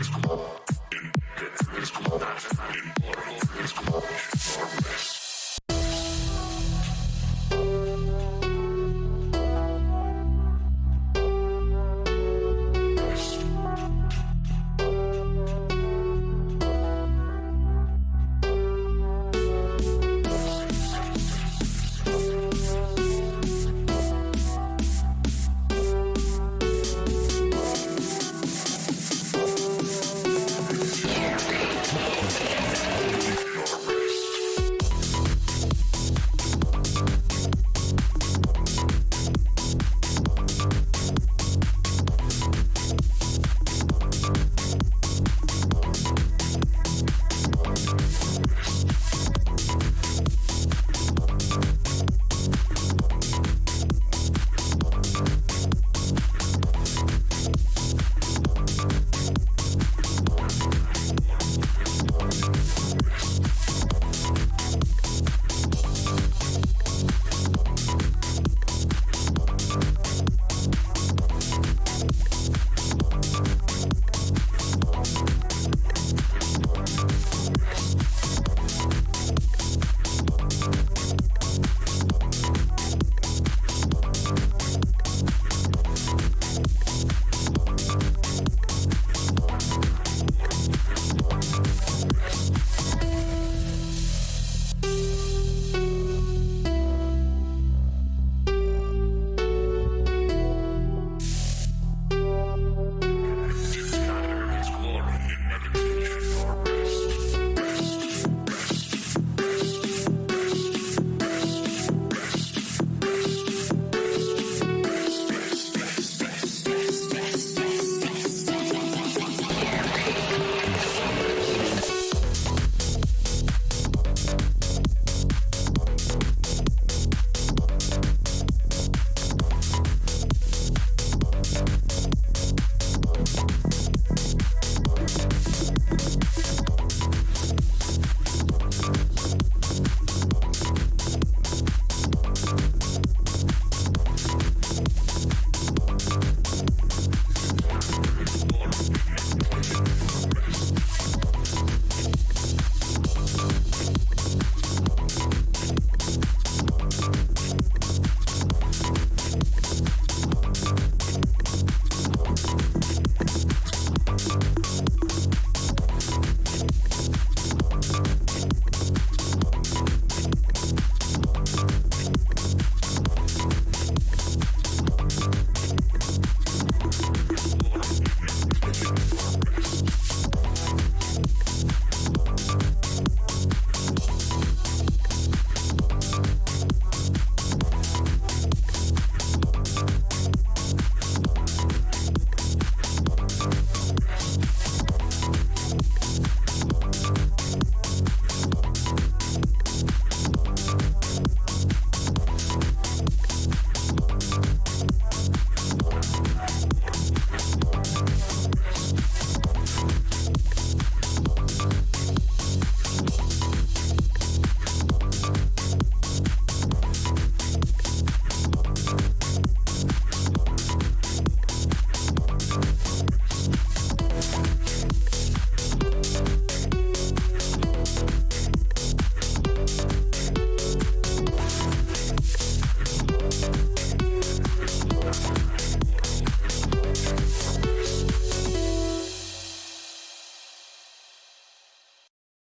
ですか